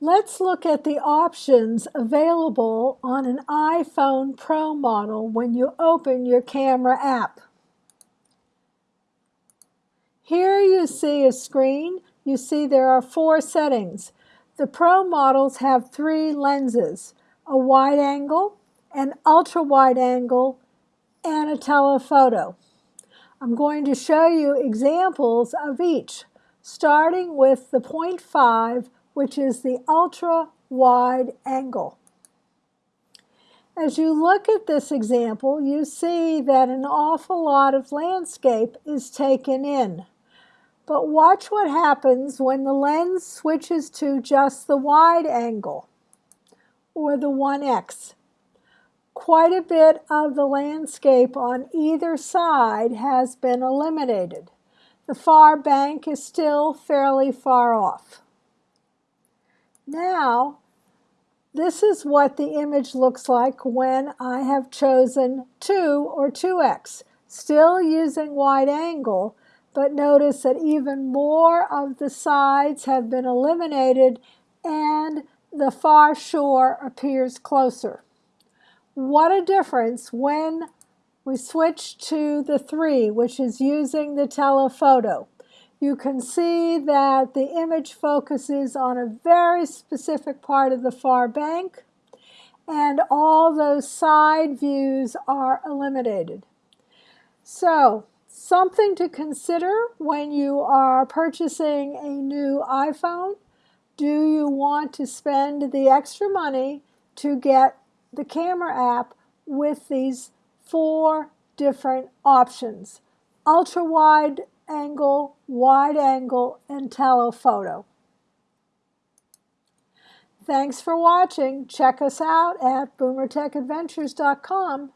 Let's look at the options available on an iPhone Pro model when you open your camera app. Here you see a screen. You see there are four settings. The Pro models have three lenses, a wide angle, an ultra wide angle, and a telephoto. I'm going to show you examples of each, starting with the 0.5 which is the ultra wide angle. As you look at this example, you see that an awful lot of landscape is taken in. But watch what happens when the lens switches to just the wide angle, or the 1x. Quite a bit of the landscape on either side has been eliminated. The far bank is still fairly far off. Now, this is what the image looks like when I have chosen 2 or 2x, still using wide angle, but notice that even more of the sides have been eliminated and the far shore appears closer. What a difference when we switch to the 3, which is using the telephoto you can see that the image focuses on a very specific part of the far bank and all those side views are eliminated. So something to consider when you are purchasing a new iPhone. Do you want to spend the extra money to get the camera app with these four different options? Ultra wide angle, wide angle, and telephoto. Thanks for watching. Check us out at boomertechadventures.com.